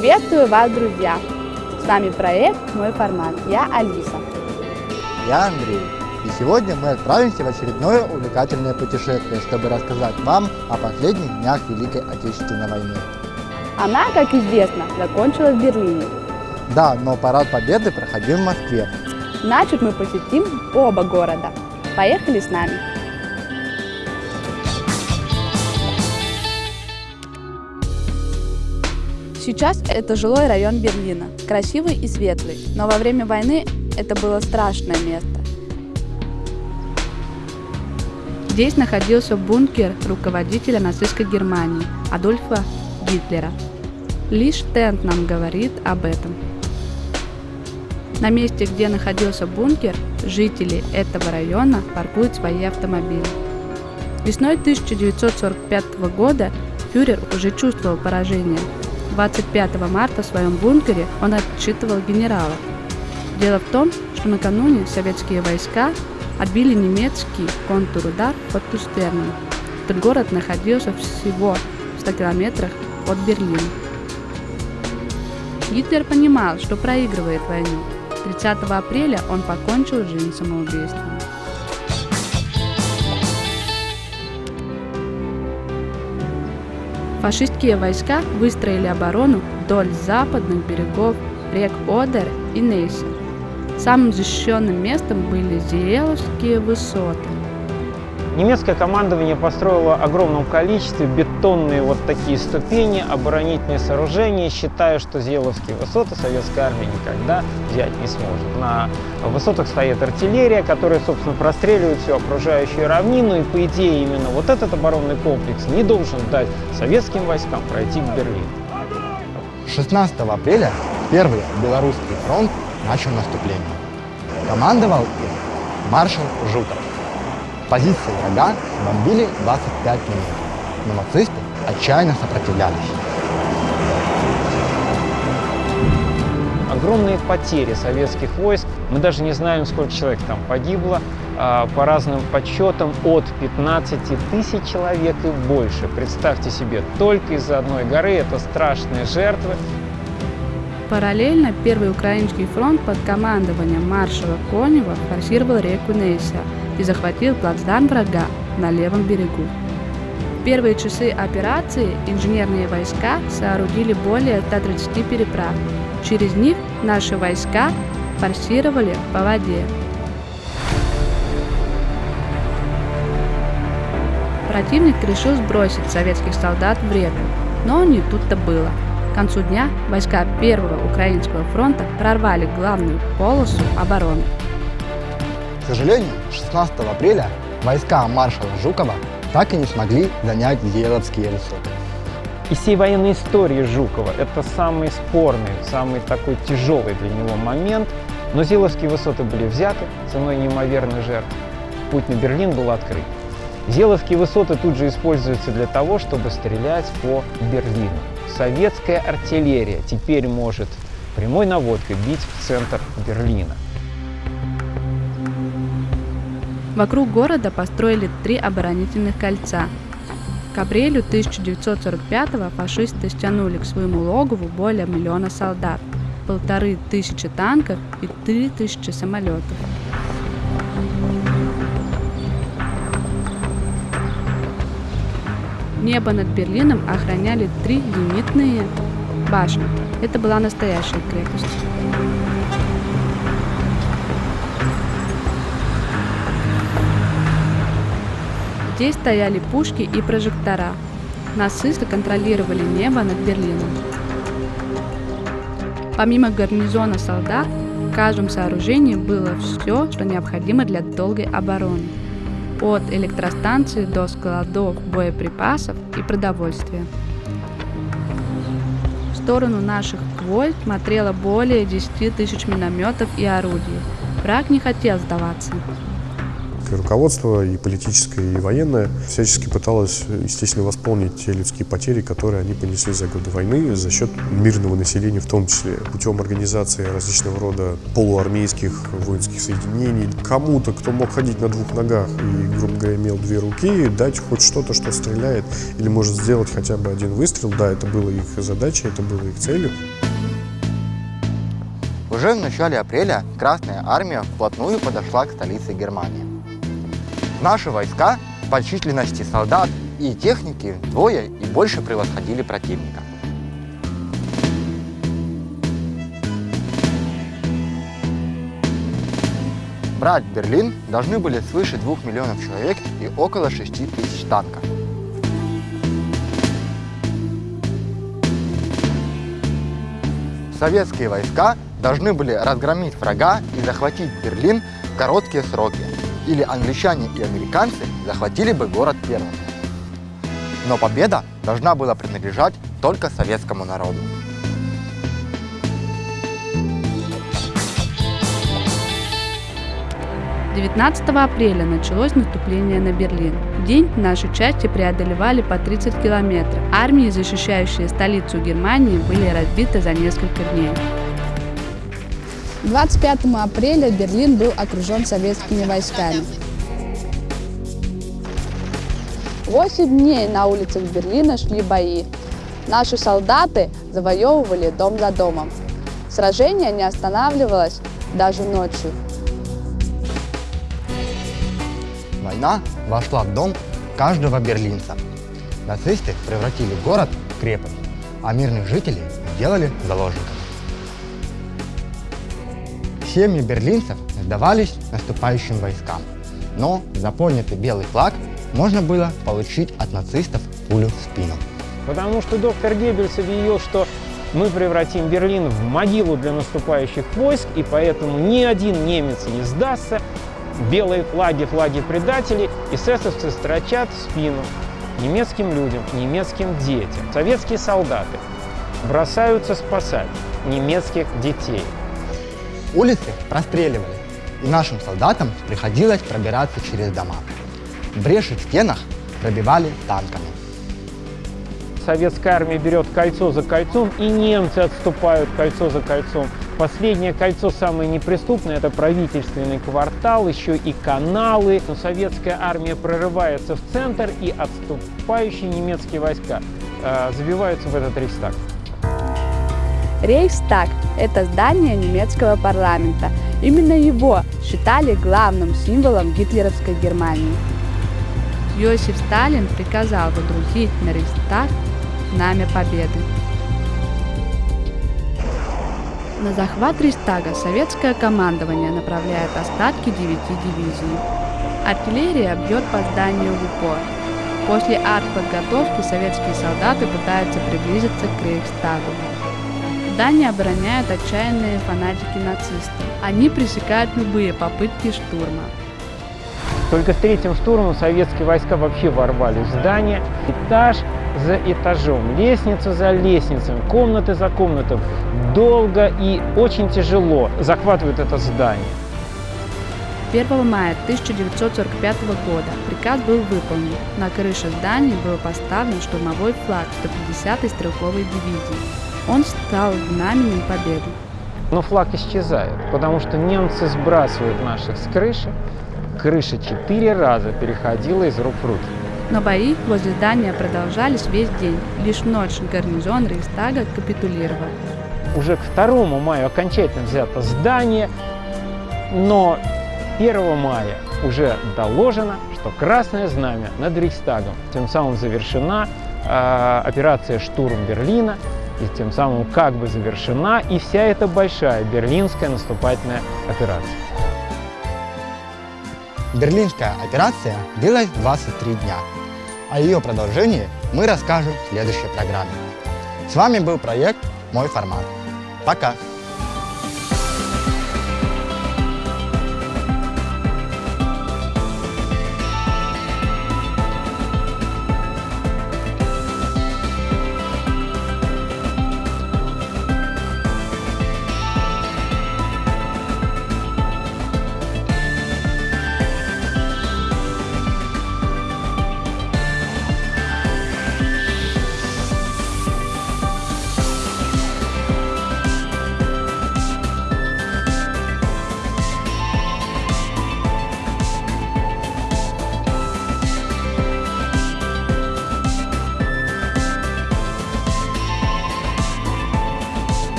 Приветствую вас, друзья! С вами проект «Мой формат». Я Алиса. Я Андрей. И сегодня мы отправимся в очередное увлекательное путешествие, чтобы рассказать вам о последних днях Великой Отечественной войны. Она, как известно, закончилась в Берлине. Да, но парад Победы проходил в Москве. Значит, мы посетим оба города. Поехали с нами! Сейчас это жилой район Берлина, красивый и светлый, но во время войны это было страшное место. Здесь находился бункер руководителя нацистской Германии Адольфа Гитлера. Лишь Тент нам говорит об этом. На месте, где находился бункер, жители этого района паркуют свои автомобили. Весной 1945 года фюрер уже чувствовал поражение. 25 марта в своем бункере он отчитывал генерала. Дело в том, что накануне советские войска отбили немецкий контрудар под Кюстерном. Этот город находился всего в 100 километрах от Берлина. Гитлер понимал, что проигрывает войну. 30 апреля он покончил жизнь самоубийством. Фашистские войска выстроили оборону вдоль западных берегов рек Одер и Нейса. Самым защищенным местом были Зиеловские высоты. Немецкое командование построило огромном количестве бетонные вот такие ступени, оборонительные сооружения, считая, что Зеловские высоты советская армия никогда взять не сможет. На высотах стоит артиллерия, которая, собственно, простреливает всю окружающую равнину, и, по идее, именно вот этот оборонный комплекс не должен дать советским войскам пройти к Берлину. 16 апреля Первый Белорусский фронт начал наступление. Командовал им маршал Жуков. Позиции врага бомбили 25 минут, но нацисты отчаянно сопротивлялись. Огромные потери советских войск. Мы даже не знаем, сколько человек там погибло. А, по разным подсчетам от 15 тысяч человек и больше. Представьте себе, только из-за одной горы это страшные жертвы. Параллельно Первый Украинский фронт под командованием маршала Конева форсировал реку Нейса и захватил плацдарм врага на левом берегу. В первые часы операции инженерные войска соорудили более 130 переправ. Через них наши войска форсировали по воде. Противник решил сбросить советских солдат в реку, но не тут-то было. К концу дня войска Первого Украинского фронта прорвали главную полосу обороны. Сожалению, 16 апреля войска маршала Жукова так и не смогли занять Еловские высоты. Из всей военной истории Жукова это самый спорный, самый такой тяжелый для него момент. Но Зеловские высоты были взяты ценой неимоверной жертвы. Путь на Берлин был открыт. Зеловские высоты тут же используются для того, чтобы стрелять по Берлину. Советская артиллерия теперь может прямой наводкой бить в центр Берлина. Вокруг города построили три оборонительных кольца. К апрелю 1945-го фашисты стянули к своему логову более миллиона солдат, полторы тысячи танков и три тысячи самолетов. Небо над Берлином охраняли три зенитные башни. Это была настоящая крепость. Здесь стояли пушки и прожектора. Нацисты контролировали небо над Берлином. Помимо гарнизона солдат, в каждом сооружении было все, что необходимо для долгой обороны от электростанции до складов боеприпасов и продовольствия. В сторону наших войск смотрело более 10 тысяч минометов и орудий. Враг не хотел сдаваться. Советское руководство, и политическое, и военное, всячески пыталось, естественно, восполнить те людские потери, которые они понесли за годы войны за счет мирного населения, в том числе путем организации различного рода полуармейских воинских соединений. Кому-то, кто мог ходить на двух ногах и, грубо говоря, имел две руки, дать хоть что-то, что стреляет, или может сделать хотя бы один выстрел. Да, это было их задачей, это было их целью. Уже в начале апреля Красная Армия вплотную подошла к столице Германии. Наши войска по численности солдат и техники вдвое и больше превосходили противника. Брать Берлин должны были свыше 2 миллионов человек и около 6 тысяч танков. Советские войска должны были разгромить врага и захватить Берлин в короткие сроки, или англичане и американцы захватили бы город первым. Но победа должна была принадлежать только советскому народу. 19 апреля началось наступление на Берлин. В день наши части преодолевали по 30 километров. Армии, защищающие столицу Германии, были разбиты за несколько дней. 25 апреля Берлин был окружен советскими войсками. Восемь дней на улицах Берлина шли бои. Наши солдаты завоевывали дом за домом. Сражение не останавливалось даже ночью. Война вошла в дом каждого берлинца. Нацисты превратили город в крепость, а мирных жителей сделали заложниками. Семьи берлинцев сдавались наступающим войскам, но за поднятый белый флаг можно было получить от нацистов пулю в спину. Потому что доктор Геббельс объявил, что мы превратим Берлин в могилу для наступающих войск, и поэтому ни один немец не сдастся, белые флаги, флаги предателей, эсэсовцы строчат в спину немецким людям, немецким детям. Советские солдаты бросаются спасать немецких детей. Улицы простреливали, и нашим солдатам приходилось пробираться через дома. Бреши в стенах пробивали танками. Советская армия берет кольцо за кольцом, и немцы отступают кольцо за кольцом. Последнее кольцо самое неприступное – это правительственный квартал, еще и каналы. Но советская армия прорывается в центр, и отступающие немецкие войска э, забиваются в этот рейхстаг. Рейхстаг – это здание немецкого парламента. Именно его считали главным символом гитлеровской Германии. Иосиф Сталин приказал водрузить на Рейхстаг знамя победы. На захват Рейхстага советское командование направляет остатки девяти дивизий. Артиллерия бьет по зданию в упор. После артподготовки советские солдаты пытаются приблизиться к Рейхстагу. Здание обороняют отчаянные фанатики нацистов. Они пресекают любые попытки штурма. Только с третьим штурмом советские войска вообще ворвались в здание. Этаж за этажом, лестница за лестницей, комнаты за комнатой. Долго и очень тяжело захватывают это здание. 1 мая 1945 года приказ был выполнен. На крыше здания был поставлен штурмовой флаг 150-й стрелковой дивизии. Он стал знаменем победы. Но флаг исчезает, потому что немцы сбрасывают наших с крыши. Крыша четыре раза переходила из рук в руки. Но бои возле здания продолжались весь день. Лишь ночь гарнизон Рейхстага капитулировал. Уже к 2 мая окончательно взято здание, но 1 мая уже доложено, что Красное Знамя над Рейхстагом. Тем самым завершена э, операция «Штурм Берлина», и тем самым как бы завершена и вся эта большая берлинская наступательная операция. Берлинская операция длилась 23 дня. О ее продолжении мы расскажем в следующей программе. С вами был проект «Мой формат». Пока!